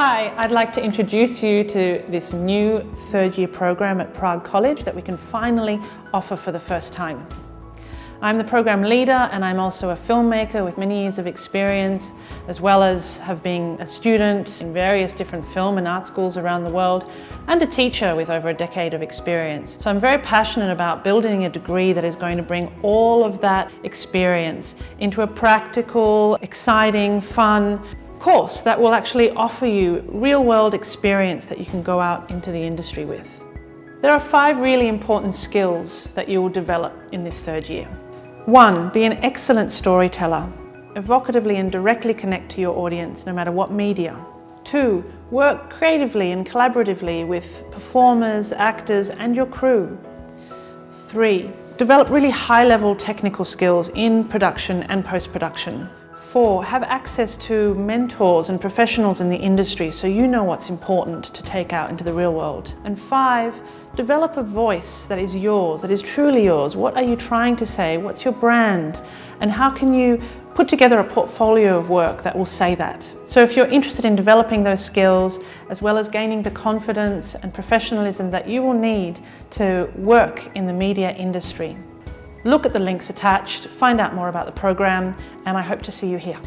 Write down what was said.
Hi, I'd like to introduce you to this new third year program at Prague College that we can finally offer for the first time. I'm the program leader and I'm also a filmmaker with many years of experience as well as have been a student in various different film and art schools around the world and a teacher with over a decade of experience. So I'm very passionate about building a degree that is going to bring all of that experience into a practical, exciting, fun course that will actually offer you real-world experience that you can go out into the industry with. There are five really important skills that you will develop in this third year. One, be an excellent storyteller. Evocatively and directly connect to your audience, no matter what media. Two, work creatively and collaboratively with performers, actors and your crew. Three, develop really high-level technical skills in production and post-production. Four, have access to mentors and professionals in the industry so you know what's important to take out into the real world. And five, develop a voice that is yours, that is truly yours. What are you trying to say? What's your brand? And how can you put together a portfolio of work that will say that? So if you're interested in developing those skills, as well as gaining the confidence and professionalism that you will need to work in the media industry, Look at the links attached, find out more about the program, and I hope to see you here.